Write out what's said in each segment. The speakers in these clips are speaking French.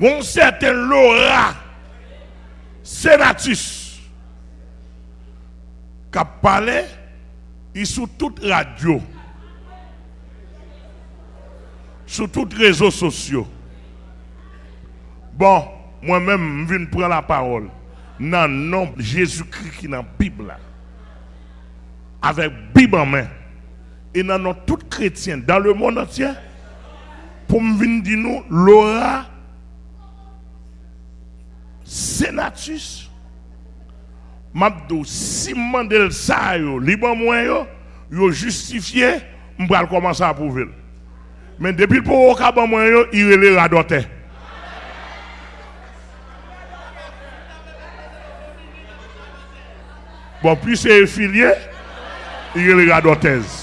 un certain Laura Senatus qui a parlé sur toute radio, sur tous les réseaux sociaux. Bon, moi-même, je viens prendre la parole. Dans le nom de Jésus-Christ qui est dans la Bible, avec la Bible en main, et dans tout chrétiens, dans le monde entier, pour me venir dire Laura Senatus, Mabdo, si mandel ça liban moi yo, yo justifié, m'bral commencer à prouver. Mais depuis le pour au moi yo, il relè radote. Bon, puis c'est affilié, il relè radotez.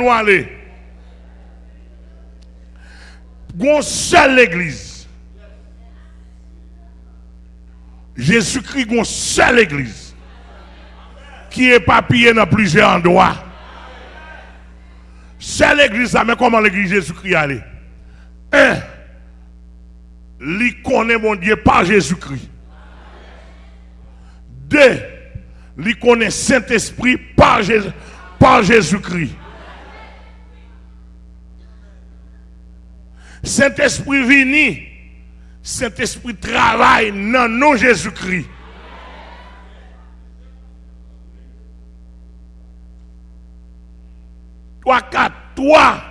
On va aller. Gon seule église. Jésus-Christ, gon seule église. Qui est papillé dans plusieurs endroits. Seule église, ça, mais comment l'église Jésus-Christ allait? Un, connaît mon Dieu par Jésus-Christ. Deux, connaît Saint-Esprit par Jésus-Christ. Saint-Esprit vini, Saint-Esprit travaille dans nom Jésus-Christ. Trois, quatre, trois,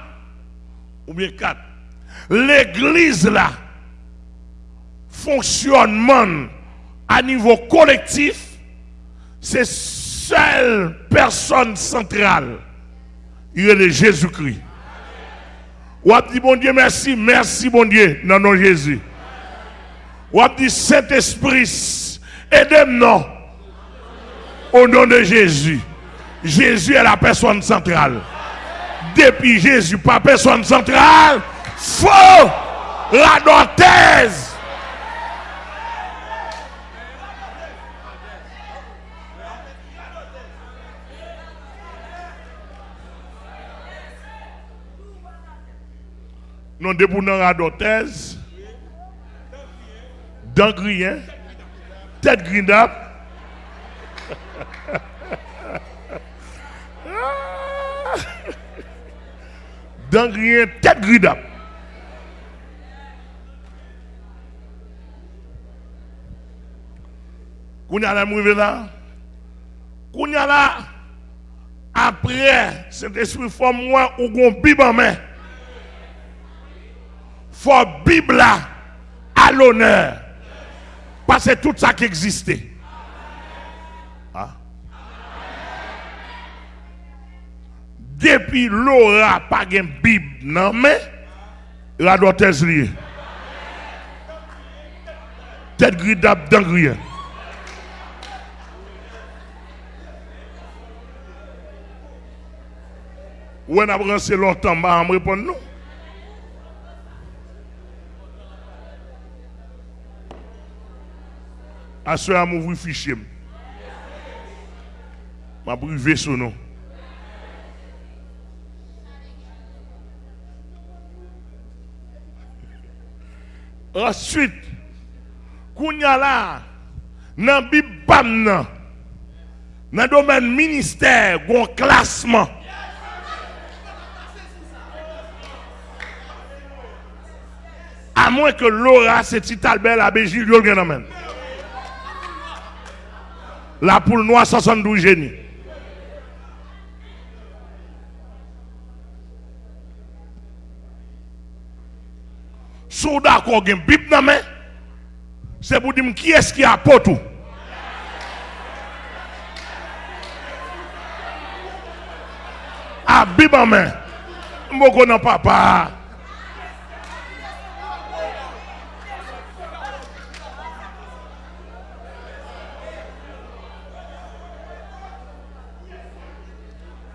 ou bien quatre. L'église là, fonctionnement à niveau collectif, c'est seule personne centrale. Il est Jésus-Christ. Ou dit bon Dieu merci, merci bon Dieu, dans nom Jésus. Ou dit Saint-Esprit, aidez-moi au nom de Jésus. Jésus est la personne centrale. Depuis Jésus, pas personne centrale, faux la dotèse. De pour à d'Orthez, d'Angrien, tête grindap. D'Angrien, tête grindap. Kounya la mouve là. Kounya là. Après, cet esprit forme moi ou gon bib main faut Bible à l'honneur. Parce que tout ça qui existait. Ah. Depuis l'aura pas de Bible, non mais la doit être liée. Tête gridable dans rien. Ou on a brancé longtemps, bah, me répondre non. À ce moment, m'ouvrir fichier. M'a privé son nom. Ensuite, kounya là, dans Bible dans le domaine ministère, un classement. À moins que Laura, c'est Albert, la Béjil, le gagne La poule noire 72 génies. Sou d'accord gen bib nan men, c'est pour dire qui est-ce qui a potou. A bib en main. Mboko nan papa.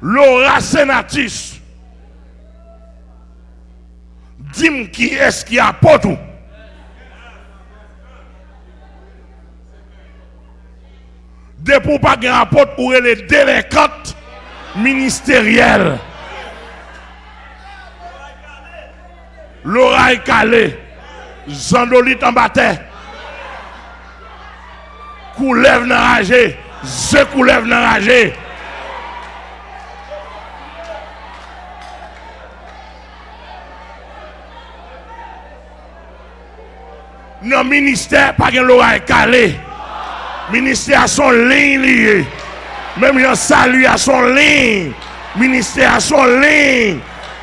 Laura Senatis. Dis-moi qui est-ce qui apporte tout? De pour pas apporte pour les délinquantes ministériel. L'oreille calée. Zandolite en bataille. Coulève n'enragé. Je coulève n'enragé. Non, ministère, pas que l'oreille calée. Ministère à son ligne lié. Même un salut à son ligne. Ministère à son ligne.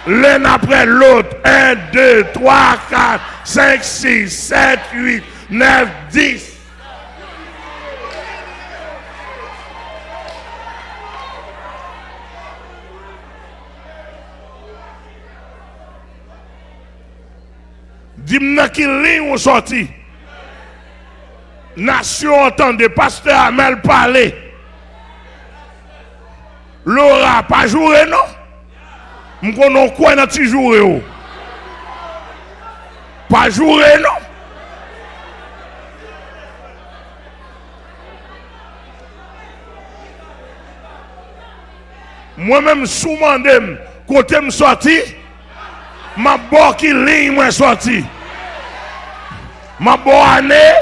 L'un après l'autre. 1, 2, 3, 4, 5, 6, 7, 8, 9, 10. Dis-moi qui ligne sorti. Nation entendez, pasteur Amel parler. Laura pas joué non? M'konon quoi dans ti joué ou? Pas joué non? Moi-même sous mandem côté me sorti, ma bon qui ligne moi sorti. Ma bonne année,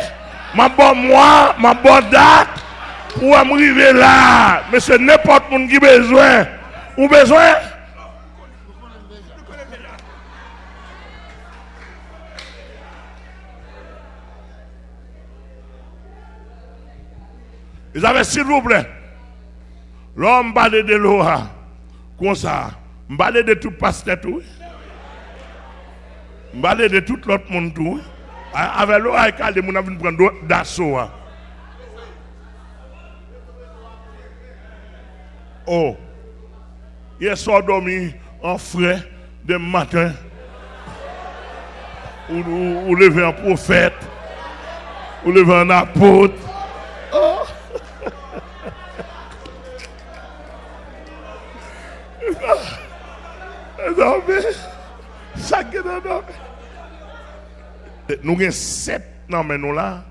ma bonne mois, ma bonne date, pour arriver là. Mais c'est n'importe qui qui besoin. Ou besoin? Ils avaient, s'il vous plaît, l'homme parle de l'eau, comme ça, parle de tout pasteur tout. parle de tout l'autre monde. Avec l'eau, avec les gens qui prendre d'assaut. Oh, hier soir dormi en frais de matin. Ou, ou, ou lever un prophète, ou lever un apôtre. Oh. Ça qui est dans Nous avons sept dans nous là.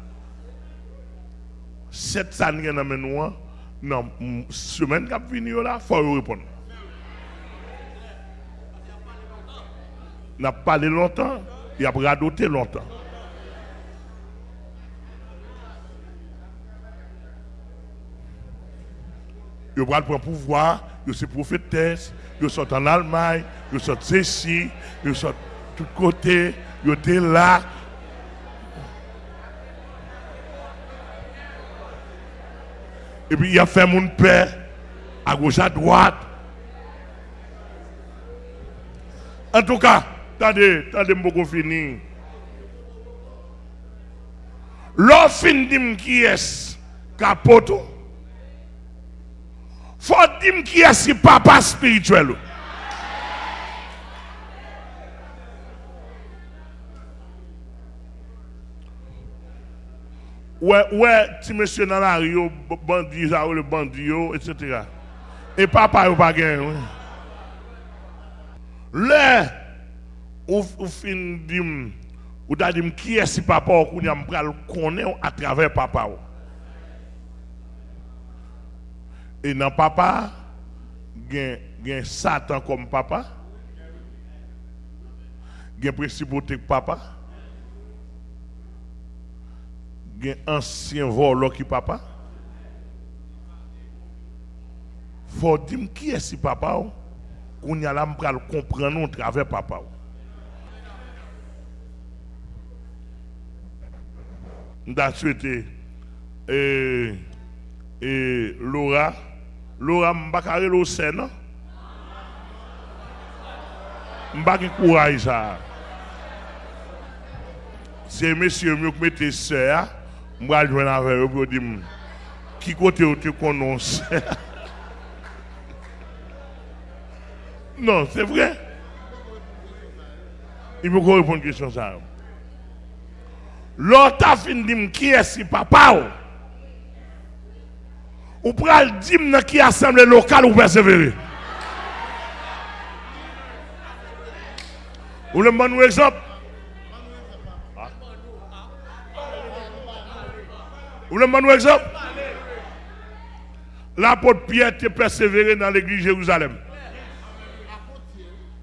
Sept ça nous dans. Dans semaine qui vient là, il faut répondre. N'a pas parlé longtemps, il a radoté longtemps. Il va prendre pouvoir, il sont prophétesse, ils sont en Allemagne, ils sont ici, ils sont de tous côtés, ils étaient là. et puis il a fait mon père à gauche, à droite. En tout cas, attendez, attendez, je finir. L'offre dit qui est capoto. Faut dire qui est ce papa spirituel. Ouais, ouais, si monsieur dans la rue, bandit, le bandit, etc. Et papa, il pas gagné. Là, ou fin dit, ou qui est ce papa, ou qu'on a connaître à travers papa. Et dans papa, y a Satan comme papa. A principauté papa. Il a ancien voleur qui papa? faut dire qui est ce papa qu'on y a là pour comprendre travers papa. Nous avons souhaité et, et Laura Laura Mbakare lo sen non? Mbaki courage ça. C'est monsieur mieux que mettez sœur, moi joindre avec eux pour dire qui côté tu connais Non, c'est vrai. Il faut qu'on réponde à une question ça. L'autre a fini qui est ce papa ou pour le dire qui assemblée locale ou persévérer. Voulez me un exemple? Vous voulez un exemple? L'apôtre Pierre était persévéré dans l'église Jérusalem.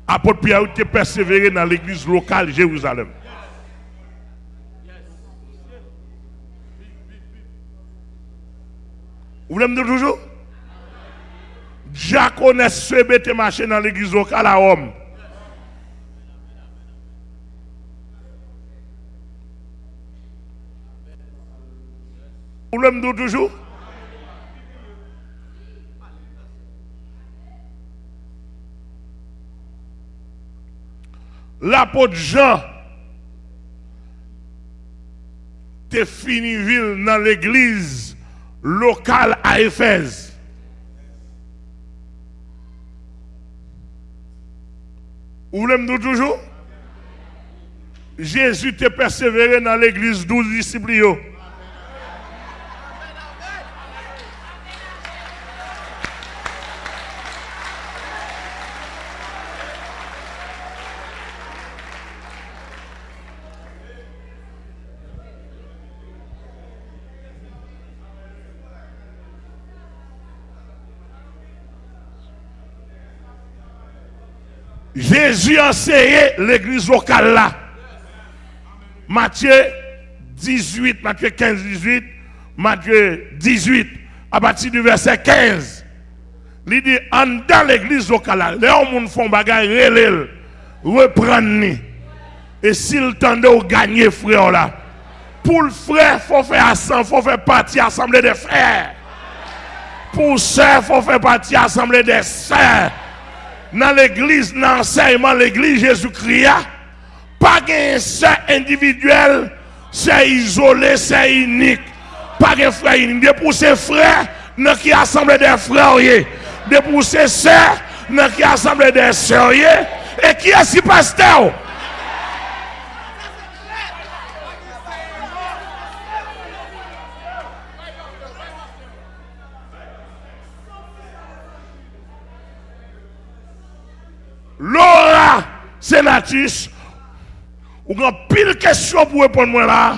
Apôtre Pierre était persévéré dans l'église locale Jérusalem. Vous voulez me dire toujours? Diaconesse se était marché dans l'église locale à Rome. Vous voulez me dire toujours L'apôtre Jean t'es fini ville dans l'église locale à Éphèse. Vous voulez dire toujours Jésus t'a persévéré dans l'église 12 disciples. Jésus a enseigné l'église locale là. Matthieu 18, Matthieu 15, 18, Matthieu 18, à partir du verset 15. Il dit, en dans l'église locale là, les gens font bagaille, reprendre. Et s'il tendait au gagner frère là, pour le frère, il faut faire il faut faire partie assemblée des frères. Pour sœur, il faut faire partie assemblée des sœurs dans l'église, dans l'enseignement, l'église Jésus-Christ, pas un seul individuel, c'est isolé, c'est unique. Pas un frère unique. De pour ses frères, dans qui assemble des frères, de pour ses sœurs, dans qui assemble des sœurs, et qui est si pasteur? Senatus, ou gen pil kesyon pou repon mwen la.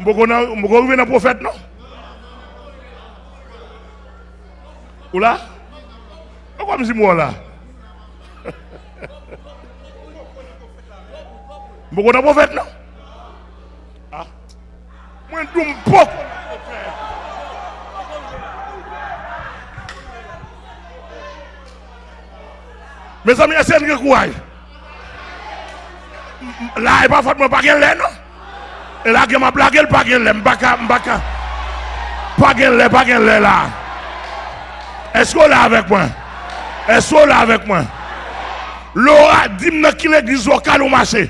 Mbo kon ven nan profet non? Ou la? Ou kwa mzi mwen la? Mbo kon nan profet non? Ah. Mwen tou mpo kon nan profet. Mes amis, c'est un courage. Là, il pas de pas de non? Et là, je m'a blagué, pas lait. M'baka, m'baka. Pas de lait, pas de lait là. Est-ce qu'on est là avec moi? Est-ce qu'on est là avec moi? Laura, dis-moi qui l'église locale au marché.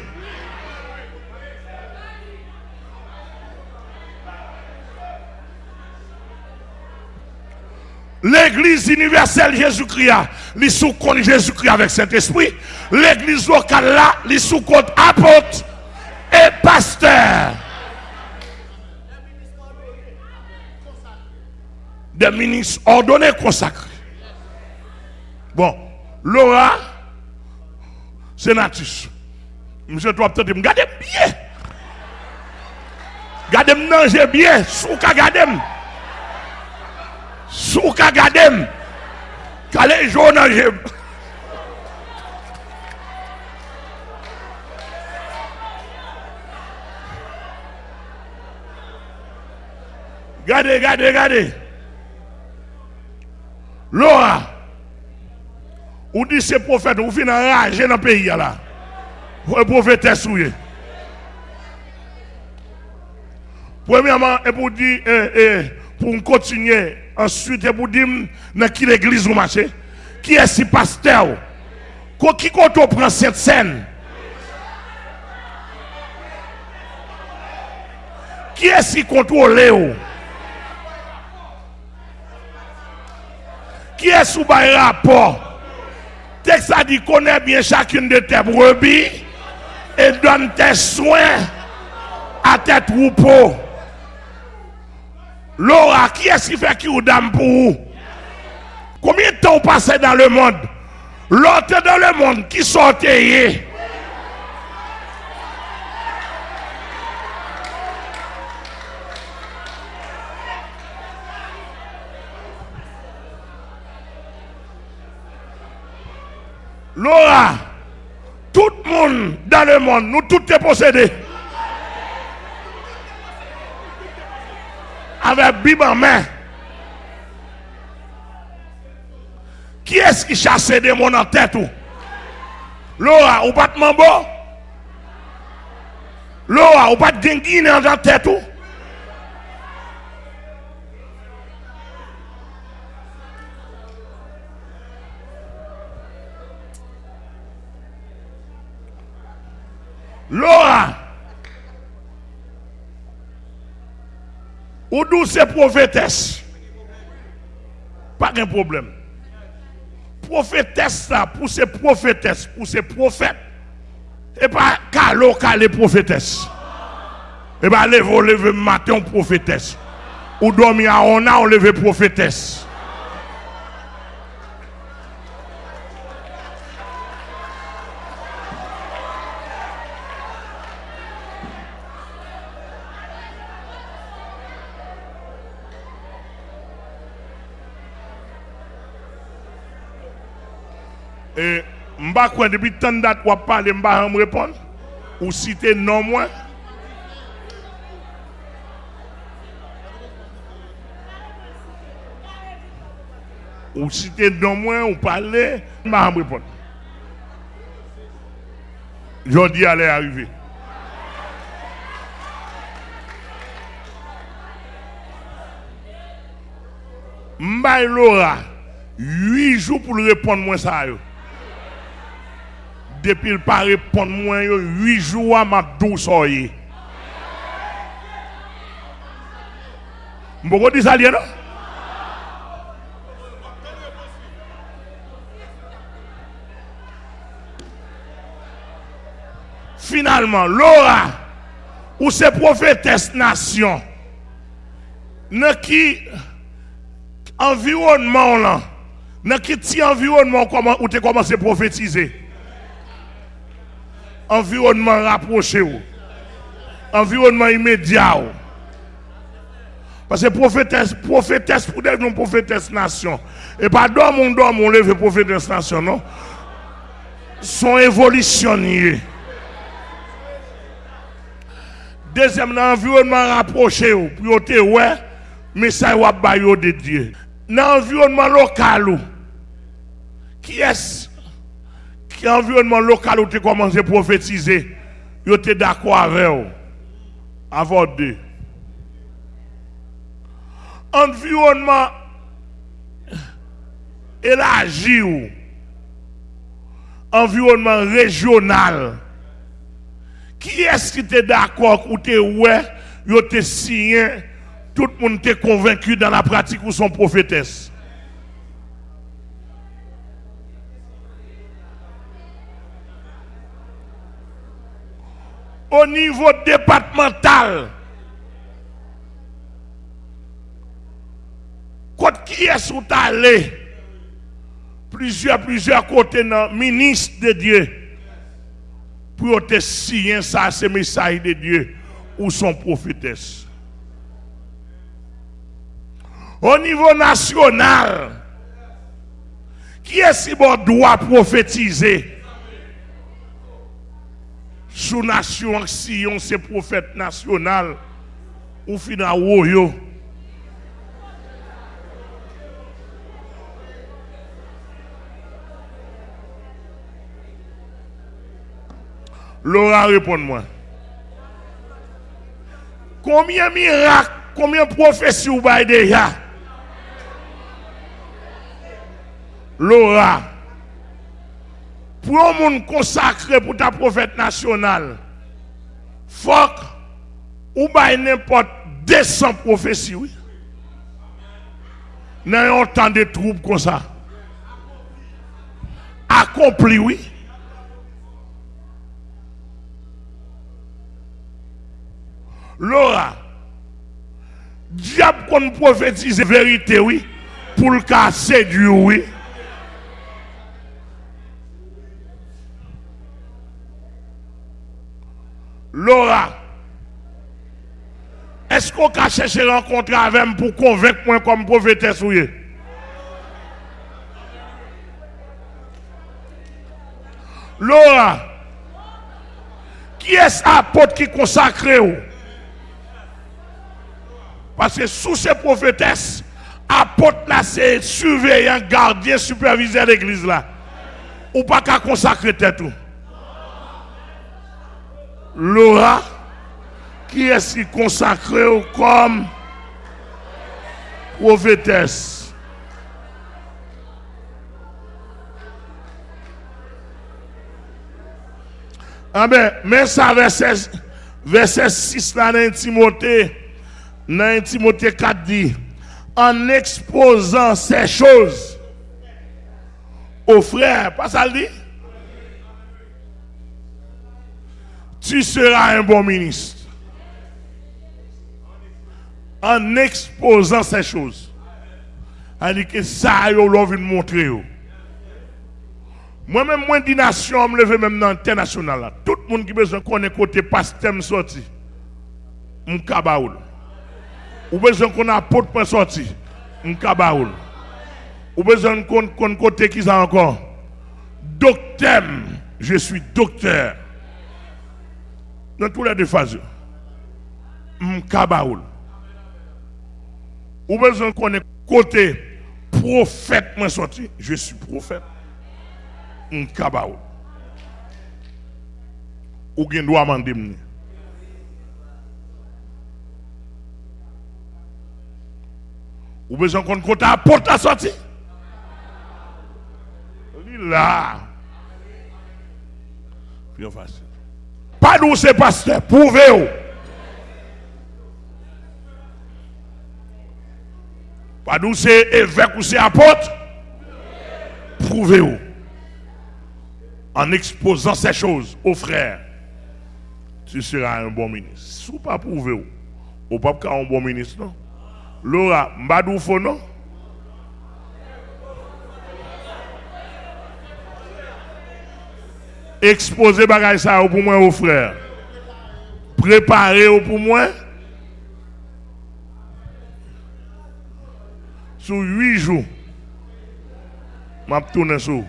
L'église universelle Jésus-Christ, les sous compte Jésus-Christ avec Saint-Esprit. L'église locale là, les sous compte apôtre et pasteur. Des ministres ordonnés consacrés. Bon, Laura, sénatus. Monsieur, toi, peut-être, regardez bien. Gardez-moi, bien, sous gardez-moi. Sou ka gadem, kale jounan jem. Gade, gade, gade. Lora, ou di se profet ou fin an raje nan peyi ya la. Ou e profet esouye. Premèman, e pou di, e, eh, e, eh, pour continuer, ensuite, pour dire, dans qui l'église vous marchez, qui est ce pasteur, qui compte cette scène, qui est ce qui contrôle Qui est sous rapport? Texte a dit connais bien chacune de tes brebis et donne tes soins à tes troupeaux. Laura, qui est-ce qui fait qui ou dame pour vous? Combien de temps passez dans le monde? L'autre dans le monde, qui sortait Laura, tout le monde dans le monde, nous tous te possédés. Avec Bible en main. Qui est-ce qui chasse des démons en tête ou? Laura, ou pas de mambo? Laura, ou pas de genguine en tête ou? Laura, ou douce prophétesse, pas de problème. Prophétesse pour ces prophétesses, pour ces prophètes, et pas calo, calé prophétesse. Et pas lever, lever matin prophétesse. Ou dormir à on a, on lever prophétesse. Et mba quoi depuis tant de date ou parler mba me répondre ou citer non moi ou citer non moi ou parler mba me répondre Jodi allait arriver Mba Laura 8 jours pour répondre moi ça yo depuis le pas répondre moi 8 jours à ma douce oye. Mboko dit ça? Finalement, Laura, ou ces prophétesse nation, dans qui environnement là, dans qui environnement ou tu commencé à prophétiser? Environnement rapproché, environnement immédiat. Parce que prophétesse, prophétesse pour des non prophétesse nation. Et pas dans mon don, mon levé prophétesse nation, non? Sont évolutionniers. Deuxième, environnement rapproché, pour te ouais, mais ça va de Dieu. Dans l'environnement local, qui est qui environnement local où tu commences à prophétiser, tu es d'accord avec eux. Avant deux. Environnement élargi environnement régional. Qui est-ce qui est d'accord ou tu ouais, yo te signé, tout le monde est convaincu dans la pratique ou son prophétesse? Au niveau départemental. Quand qui est où allé, plusieurs, plusieurs côtés dans ministre de Dieu, pour te signer ça, ce message de Dieu, ou son prophétesse. Au niveau national, qui est-ce qui doit prophétiser? Sous nation Sion, c'est prophète national, ou fina woyo. Laura, réponds-moi. Combien de miracles, combien de prophéties vous avez déjà? Laura pour un monde consacré pour ta prophète national, faut ou bail n'importe 200 prophéties, oui. Dans un temps de troubles comme ça. Accompli, oui. Laura, diable qu'on prophétise vérité, oui, pour le cas séduire, oui. Laura, est-ce qu'on a cherché rencontrer avec moi pour convaincre moi comme prophétesse Laura, qui est apôtre qui consacré ou? Parce que sous ces prophétesses, apôtre là, c'est surveillant, gardien, superviseur l'église là. Ou pas qu'à consacrer tête tout. Laura, qui est-ce qui consacré comme prophétesse? Ah ben, mais ça, verset, verset 6 là dans Timothée, dans Timothée 4 dit, en exposant ces choses aux frères, pas ça le dit? Tu seras un bon ministre. En exposant ces choses. Elle que ça, yo de montrer. Moi-même, moi, dis nation, me lève même dans l'international. Tout le monde qui besoin ait côté pasteur sorti. M'kabaoul. Ou besoin qu'on apporte pour sorti. M'kabaoul. Ou besoin qu'on côté qui ça encore? Docteur. Je suis docteur. Dans tous les deux phases. M'kabaoul. Ou besoin qu'on ait côté prophète moi sorti. Je suis prophète. M'kabaoul. Ou gen doit m'ni. Ou besoin qu'on compte à porte à sortir. Li là. Plus facile. Pas c'est pasteur, prouvez-vous. Pas d'où c'est évêque ou c'est apôtre. Prouvez-vous. En exposant ces choses aux frères, tu seras un bon ministre. Si vous pas prouvez-vous, ou pas un bon ministre, non? Laura, mbadou non? Exposer bagay ça pour moi aux frères. Préparer pour moi. Sur huit jours. M'a tourné sur.